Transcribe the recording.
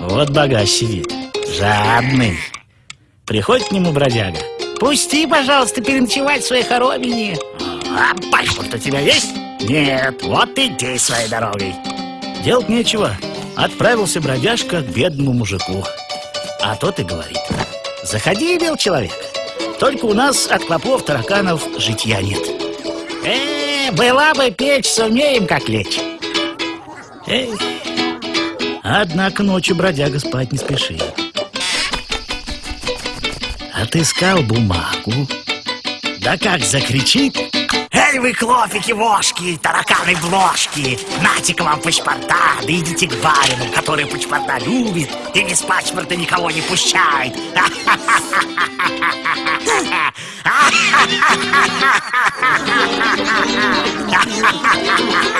Вот богач сидит, Жадный. Приходит к нему бродяга. Пусти, пожалуйста, переночевать в своей хоромине. А паспорт у тебя есть? Нет, вот иди своей дорогой. Делать нечего. Отправился бродяжка к бедному мужику. А тот и говорит. Заходи, бел человек. Только у нас от клопов, тараканов житья нет. Эй! Была бы печь, сумеем как лечь. Эй. Однако ночью бродяга спать не спешил. Отыскал бумагу. Да как закричит, Эй вы, клофики-вошки, тараканы-бложки, нате-ка вам паспорта, да идите к барину, который паспорта любит и без паспорта никого не пущает. Ha ha ha ha ha!